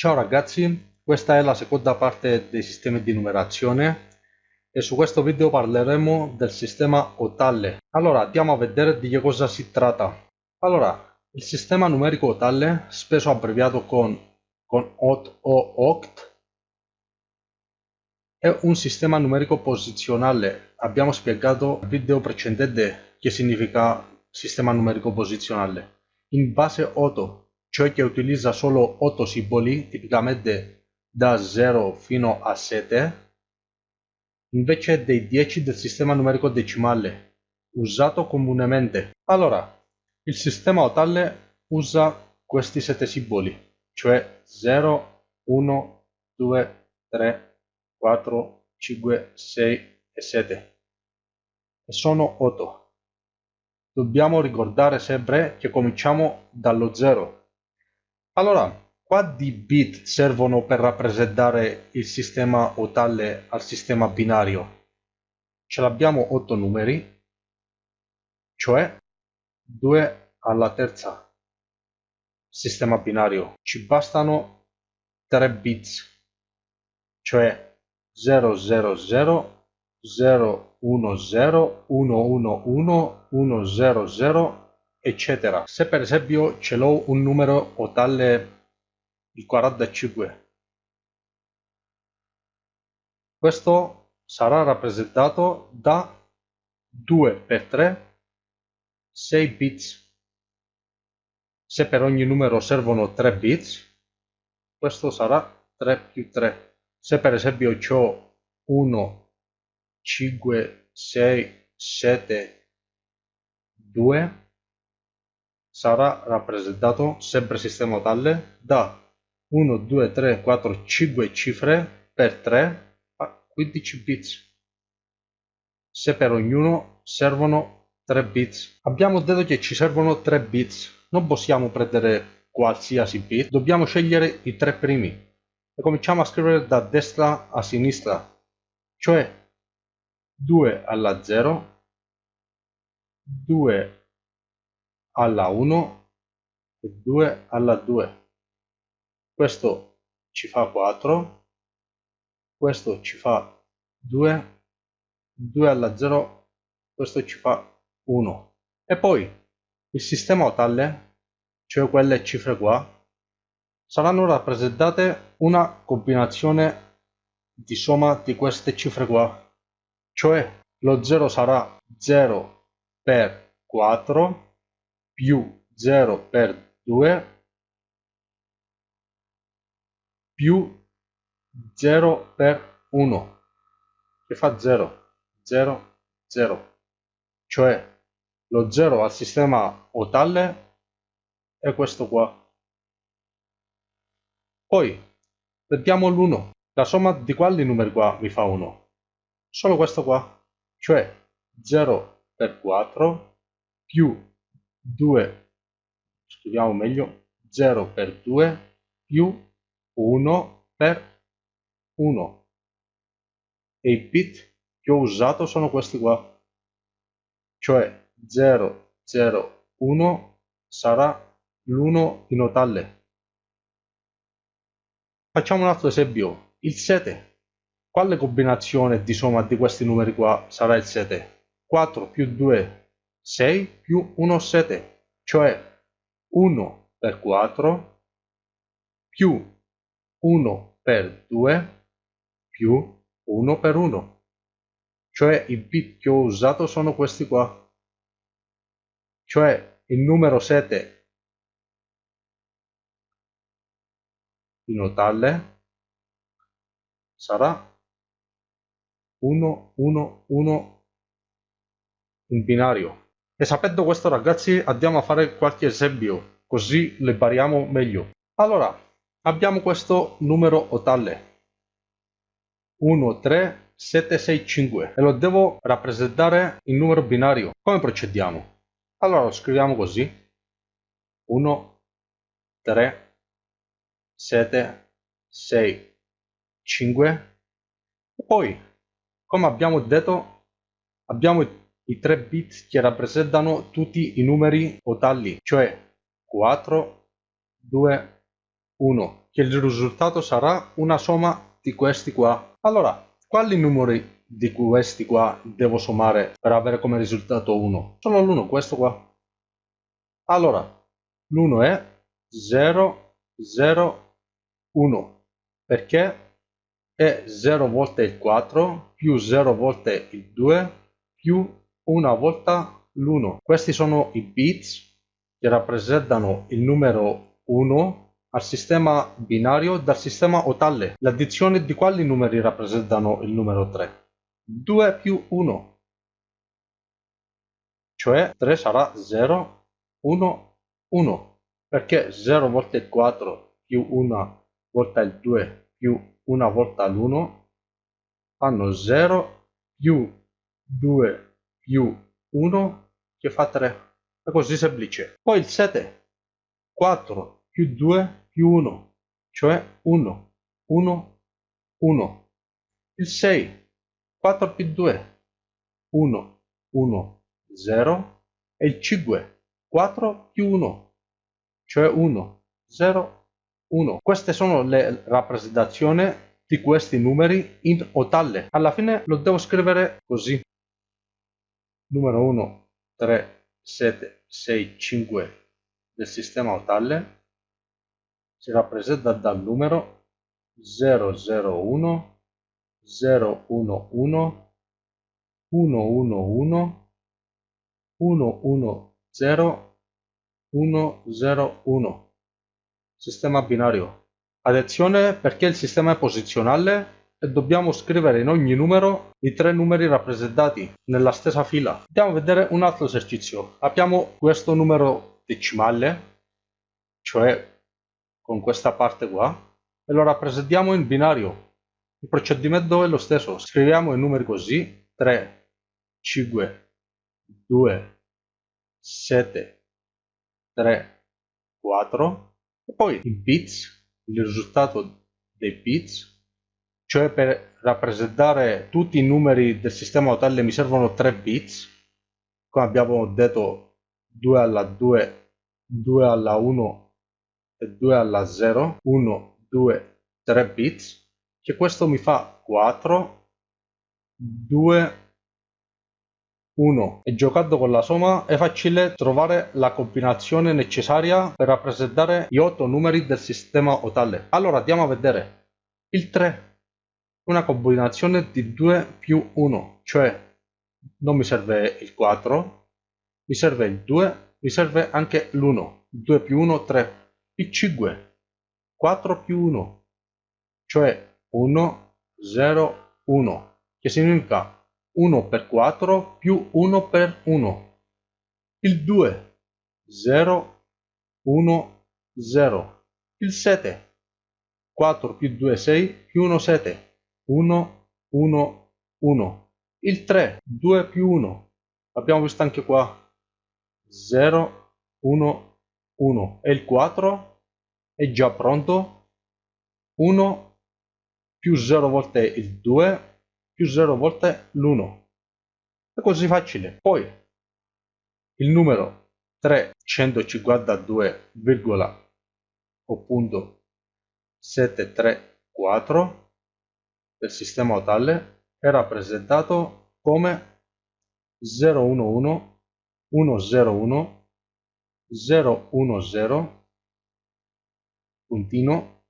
Ciao ragazzi, questa è la seconda parte dei sistemi di numerazione e su questo video parleremo del sistema ottale. Allora andiamo a vedere di che cosa si tratta. Allora, il sistema numerico ottale, spesso abbreviato con, con OT o OCT, è un sistema numerico posizionale. Abbiamo spiegato nel video precedente che significa sistema numerico posizionale. In base 8, cioè che utilizza solo 8 simboli, tipicamente da 0 fino a 7, invece dei 10 del sistema numerico decimale, usato comunemente. Allora, il sistema ottale usa questi 7 simboli, cioè 0, 1, 2, 3, 4, 5, 6 e 7. E sono 8. Dobbiamo ricordare sempre che cominciamo dallo 0. Allora, quanti bit servono per rappresentare il sistema ottale al sistema binario? Ce l'abbiamo 8 numeri, cioè 2 alla terza. Sistema binario. Ci bastano 3 bits, cioè 000 0 1 0 1 1 1 1 0 0 eccetera. Se per esempio ce l'ho un numero o tale il 45 questo sarà rappresentato da 2 per 3 6 bits. Se per ogni numero servono 3 bits questo sarà 3 più 3 se per esempio ho 1 5, 6, 7, 2 sarà rappresentato sempre sistema tale da 1, 2, 3, 4, 5 cifre per 3 a 15 bits. Se per ognuno servono 3 bits. Abbiamo detto che ci servono 3 bits. Non possiamo prendere qualsiasi bit, dobbiamo scegliere i tre primi. E cominciamo a scrivere da destra a sinistra. Cioè 2 alla 0, 2 alla 1 e 2 alla 2. Questo ci fa 4, questo ci fa 2, 2 alla 0, questo ci fa 1. E poi il sistema otale, cioè quelle cifre qua, saranno rappresentate una combinazione di somma di queste cifre qua cioè lo 0 sarà 0 per 4 più 0 per 2 più 0 per 1 che fa 0 0 0 cioè lo 0 al sistema otale è questo qua. Poi vediamo l'1 la somma di quali numeri qua mi fa 1 solo questo qua, cioè 0 per 4 più 2, scriviamo meglio, 0 per 2 più 1 per 1. E i bit che ho usato sono questi qua, cioè 0, 0, 1 sarà l'1 in totale. Facciamo un altro esempio, il 7 quale combinazione di somma di questi numeri qua sarà il 7? 4 più 2, 6 più 1, 7, cioè 1 per 4 più 1 per 2 più 1 per 1, cioè i bit che ho usato sono questi qua, cioè il numero 7 in totale sarà 1, 1, 1 in binario. E sapendo questo ragazzi andiamo a fare qualche esempio, così le impariamo meglio. Allora, abbiamo questo numero ottale. 1, 3, 7, 6, 5 e lo devo rappresentare in numero binario. Come procediamo? Allora lo scriviamo così. 1, 3, 7, 6, 5 e poi come abbiamo detto, abbiamo i tre bit che rappresentano tutti i numeri ottali, cioè 4, 2, 1, che il risultato sarà una somma di questi qua. Allora, quali numeri di questi qua devo sommare per avere come risultato 1? Solo l'1, questo qua. Allora, l'1 è 0, 0, 1, perché è 0 volte il 4 più 0 volte il 2 più una volta l'1. Questi sono i bits che rappresentano il numero 1 al sistema binario dal sistema otale. L'addizione di quali numeri rappresentano il numero 3? 2 più 1. Cioè 3 sarà 0, 1, 1. Perché 0 volte il 4 più 1 volta il 2 più 1 volta l'1 fanno 0 più 2 più 1 che fa 3. È così semplice. Poi il 7. 4 più 2 più 1, cioè 1, 1, 1. Il 6. 4 più 2, 1, 1, 0. E il 5. 4 più 1, cioè 1, 0, 1. Queste sono le rappresentazioni di questi numeri in otale. Alla fine lo devo scrivere così numero 1, 3, 7, 6, 5 del sistema otale si rappresenta dal numero 001, 011, 111, 110, 101. Sistema binario. Attenzione perché il sistema è posizionale e dobbiamo scrivere in ogni numero i tre numeri rappresentati nella stessa fila. Andiamo a vedere un altro esercizio. Abbiamo questo numero decimale, cioè con questa parte qua, e lo rappresentiamo in binario. Il procedimento è lo stesso. Scriviamo i numeri così, 3, 5, 2, 7, 3, 4, e poi i bits, il risultato dei bits cioè per rappresentare tutti i numeri del sistema totale mi servono 3 bits, come abbiamo detto 2 alla 2, 2 alla 1 e 2 alla 0, 1, 2, 3 bits, che questo mi fa 4, 2, 1 e giocando con la somma è facile trovare la combinazione necessaria per rappresentare gli 8 numeri del sistema otale. Allora andiamo a vedere. Il 3 una combinazione di 2 più 1, cioè non mi serve il 4, mi serve il 2, mi serve anche l'1, 2 più 1, 3, il 5, 4 più 1, cioè 1, 0, 1, che significa 1 per 4 più 1 per 1, il 2, 0, 1, 0, il 7, 4 più 2, 6 più 1, 7, 1, 1, 1. Il 3, 2 più 1. Abbiamo visto anche qua. 0, 1, 1. E il 4 è già pronto. 1 più 0 volte il 2 più 0 volte l'1. È così facile. Poi il numero 352, o punto 734 del sistema otale è rappresentato come 011, 101, 010, puntino,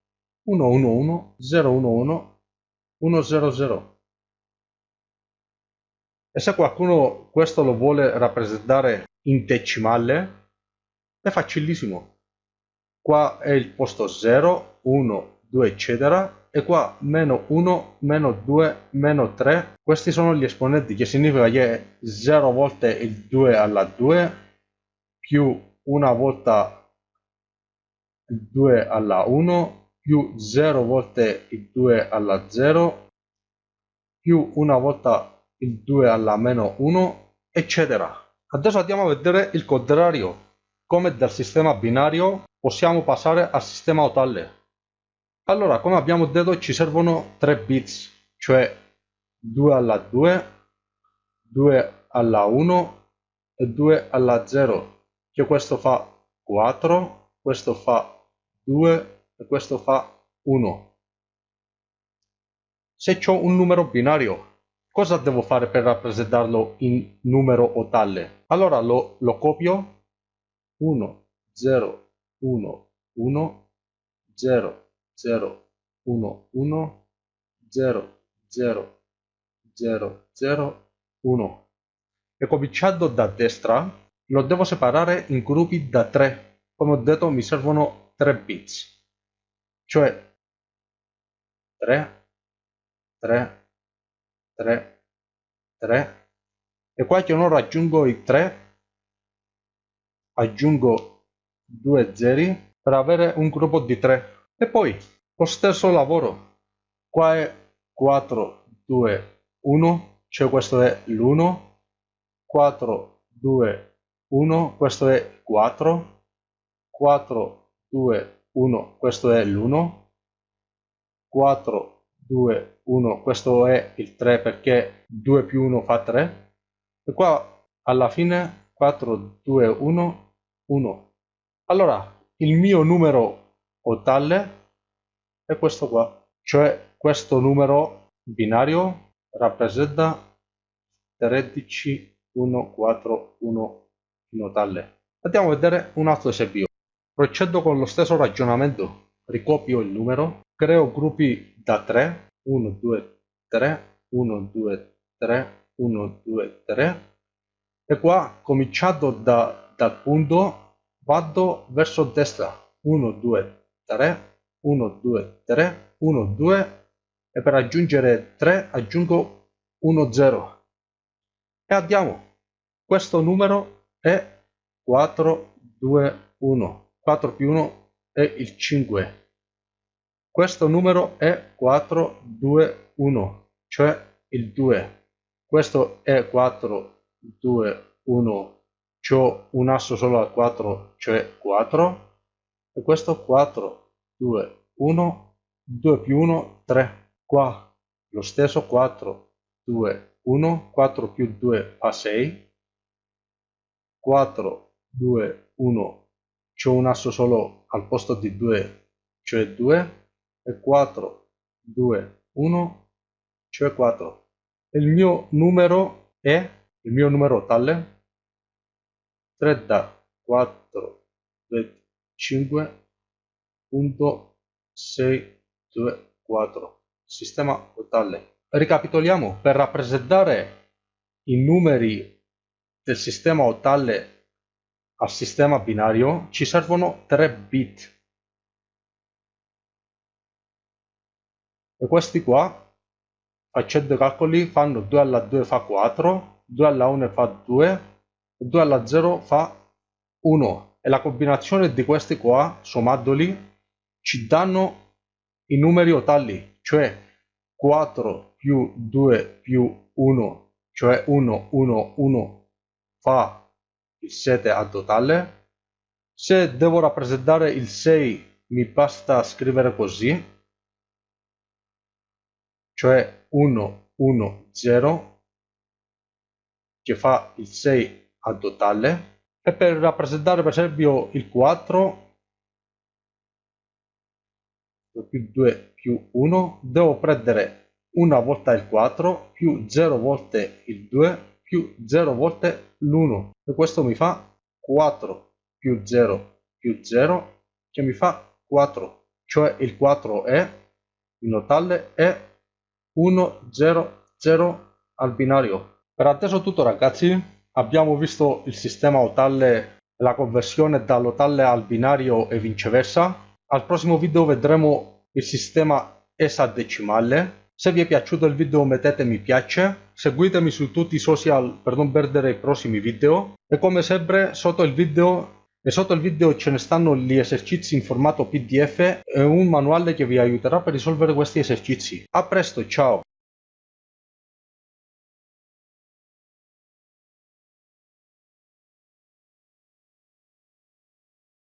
111, 011, 100. E se qualcuno questo lo vuole rappresentare in decimale, è facilissimo. Qua è il posto 0, 1, 2, eccetera, e qua meno 1, meno 2, meno 3, questi sono gli esponenti, che significa che 0 volte il 2 alla 2 più una volta il 2 alla 1 più 0 volte il 2 alla 0 più una volta il 2 alla meno 1 eccetera. Adesso andiamo a vedere il contrario, come dal sistema binario possiamo passare al sistema otale. Allora, come abbiamo detto, ci servono 3 bits, cioè 2 alla 2, 2 alla 1 e 2 alla 0, che questo fa 4, questo fa 2, e questo fa 1. Se ho un numero binario, cosa devo fare per rappresentarlo in numero ottale? Allora lo, lo copio 1, 0, 1, 1, 0, 0, 1, 1, 0, 0, 0, 0, 1. E cominciando da destra, lo devo separare in gruppi da 3. Come ho detto mi servono 3 bits. Cioè 3, 3, 3, 3. E qua che non raggiungo i 3, aggiungo 2 zeri per avere un gruppo di 3. E poi lo stesso lavoro. Qua è 4, 2, 1, cioè questo è l'1, 4, 2, 1, questo è 4, 4, 2, 1, questo è l'1, 4, 2, 1, questo è il 3 perché 2 più 1 fa 3, e qua alla fine 4, 2, 1, 1. Allora, il mio numero ottale è questo qua, cioè questo numero binario rappresenta 13, 1, 4, 1, notale. Andiamo a vedere un altro esempio. Procedo con lo stesso ragionamento. Ricopio il numero, creo gruppi da 3, 1, 2, 3, 1, 2, 3, 1, 2, 3 e qua cominciando da, dal punto vado verso destra. 1, 2, 3, 1, 2, 3, 1, 2 e per aggiungere 3 aggiungo 1, 0 e andiamo. Questo numero è 4, 2, 1. 4 più 1 è il 5. Questo numero è 4, 2, 1, cioè il 2. Questo è 4, 2, 1. C'ho un asso solo al 4, cioè 4. E questo 4, 2, 1, 2 più 1, 3. Qua lo stesso 4, 2, 1, 4 più 2 fa 6 4, 2, 1, c'ho un asso solo al posto di 2, cioè 2, e 4, 2, 1, cioè 4. Il mio numero è, il mio numero tale, 3 da 4, 5, punto 6, 2, 4. Sistema totale. Ricapitoliamo, per rappresentare i numeri del sistema ottale al sistema binario ci servono 3 bit e questi qua facendo calcoli fanno 2 alla 2 fa 4 2 alla 1 fa 2 2 alla 0 fa 1 e la combinazione di questi qua sommandoli ci danno i numeri ottali cioè 4 più 2 più 1 cioè 1 1 1 fa il 7 al totale. Se devo rappresentare il 6 mi basta scrivere così, cioè 1, 1, 0, che fa il 6 al totale. E per rappresentare per esempio il 4, più 2 più 1, devo prendere una volta il 4 più 0 volte il 2 più 0 volte l'1 e questo mi fa 4 più 0 più 0 che mi fa 4 cioè il 4 è in totale è 1 0 0 al binario. Per adesso tutto ragazzi abbiamo visto il sistema ottale la conversione dall'ottale al binario e viceversa al prossimo video vedremo il sistema esadecimale se vi è piaciuto il video mettete mi piace, seguitemi su tutti i social per non perdere i prossimi video e come sempre sotto il video sotto il video ce ne stanno gli esercizi in formato pdf e un manuale che vi aiuterà per risolvere questi esercizi. A presto, ciao!